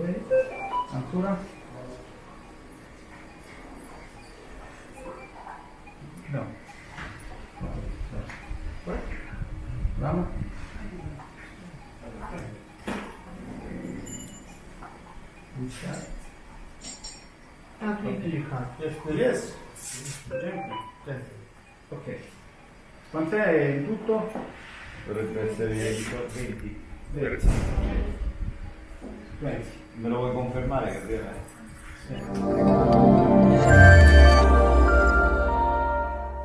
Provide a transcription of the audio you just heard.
Poi, ancora. No. Poi. Bravo. Iniziare. Yes. Ok. Quant'è in tutto? Dovrebbe essere 20. 20. 20. Me lo vuoi confermare che.